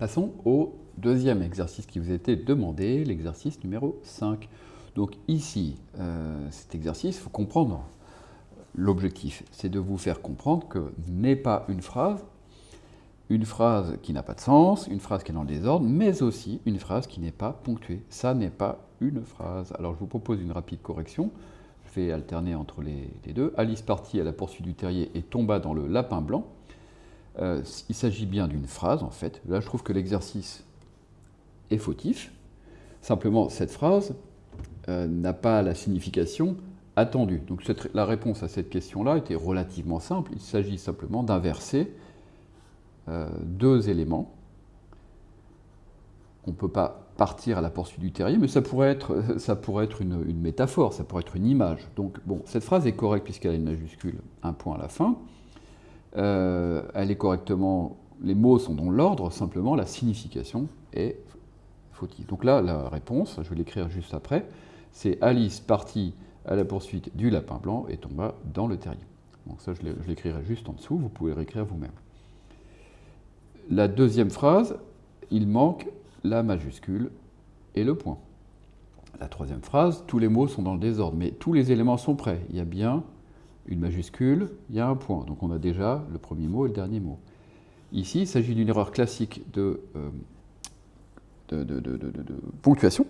Passons au deuxième exercice qui vous été demandé, l'exercice numéro 5. Donc ici, euh, cet exercice, il faut comprendre l'objectif. C'est de vous faire comprendre que n'est pas une phrase, une phrase qui n'a pas de sens, une phrase qui est dans le désordre, mais aussi une phrase qui n'est pas ponctuée. Ça n'est pas une phrase. Alors je vous propose une rapide correction. Je vais alterner entre les, deux. Alice partit à la poursuite du terrier et tomba dans le lapin blanc. Euh, il s'agit bien d'une phrase, en fait. Là, je trouve que l'exercice est fautif. Simplement, cette phrase euh, n'a pas la signification attendue. Donc la réponse à cette question-là était relativement simple. Il s'agit simplement d'inverser euh, deux éléments. On ne peut pas partir à la poursuite du terrier, mais ça pourrait être, ça pourrait être une, métaphore, ça pourrait être une image. Donc, bon, cette phrase est correcte puisqu'elle a une majuscule, un point à la fin. Euh, elle est correctement, les mots sont dans l'ordre, simplement la signification est fautive. Donc là, la réponse, je vais l'écrire juste après, c'est Alice partit à la poursuite du lapin blanc et tomba dans le terrier. Donc ça, je l'écrirai juste en dessous, vous pouvez réécrire vous-même. La deuxième phrase, il manque la majuscule et le point. La troisième phrase, tous les mots sont dans le désordre, mais tous les éléments sont prêts. Il y a bien une majuscule, il y a un point. Donc on a déjà le premier mot et le dernier mot. Ici, il s'agit d'une erreur classique de, euh, ponctuation,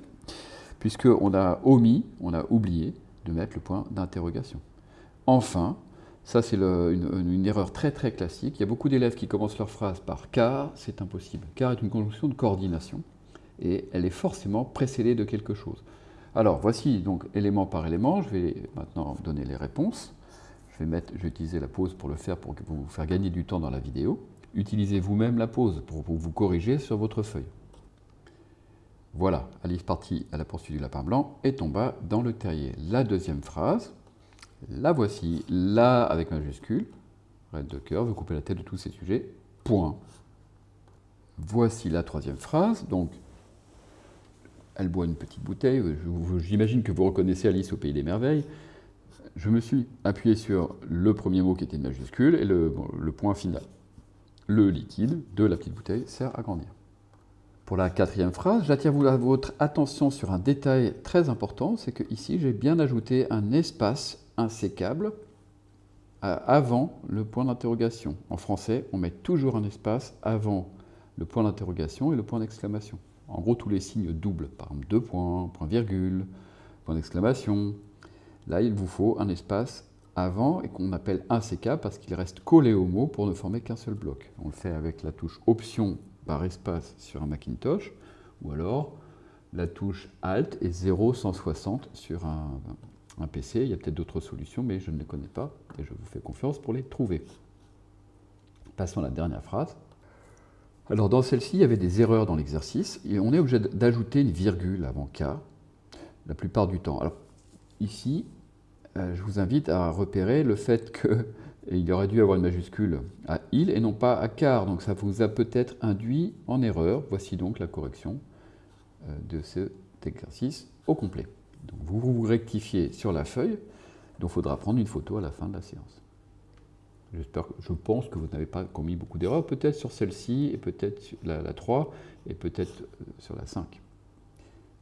puisqu'on a omis, on a oublié de mettre le point d'interrogation. Enfin, ça, c'est une, erreur très très classique. Il y a beaucoup d'élèves qui commencent leur phrase par car, c'est impossible. Car est une conjonction de coordination et elle est forcément précédée de quelque chose. Alors, voici donc élément par élément. Je vais maintenant donner les réponses. Mettre, je vais utiliser la pause pour le faire, pour vous faire gagner du temps dans la vidéo. Utilisez vous-même la pause pour, vous corriger sur votre feuille. Voilà, Alice partit à la poursuite du lapin blanc et tomba dans le terrier. La deuxième phrase, la voici, là avec majuscule, red de cœur, vous coupez la tête de tous ces sujets, point. Voici la troisième phrase, donc elle boit une petite bouteille, j'imagine que vous reconnaissez Alice au Pays des Merveilles. Je me suis appuyé sur le premier mot qui était une majuscule et le, point final. Le liquide de la petite bouteille sert à grandir. Pour la quatrième phrase, j'attire votre attention sur un détail très important, c'est que ici j'ai bien ajouté un espace insécable avant le point d'interrogation. En français, on met toujours un espace avant le point d'interrogation et le point d'exclamation. En gros, tous les signes doubles, par exemple deux points, point virgule, point d'exclamation. Là, il vous faut un espace avant et qu'on appelle insécable parce qu'il reste collé au mot pour ne former qu'un seul bloc. On le fait avec la touche Option par espace sur un Macintosh ou alors la touche Alt et 0,160 sur un, PC. Il y a peut-être d'autres solutions, mais je ne les connais pas et je vous fais confiance pour les trouver. Passons à la dernière phrase. Alors dans celle-ci, il y avait des erreurs dans l'exercice et on est obligé d'ajouter une virgule avant K la plupart du temps. Ici, euh, je vous invite à repérer le fait qu'il aurait dû avoir une majuscule à il et non pas à car. Donc ça vous a peut-être induit en erreur. Voici donc la correction euh, de cet exercice au complet. Donc vous vous rectifiez sur la feuille, donc il faudra prendre une photo à la fin de la séance. je pense que vous n'avez pas commis beaucoup d'erreurs, peut-être sur celle-ci, et peut-être sur la, la 3, et peut-être euh, sur la 5.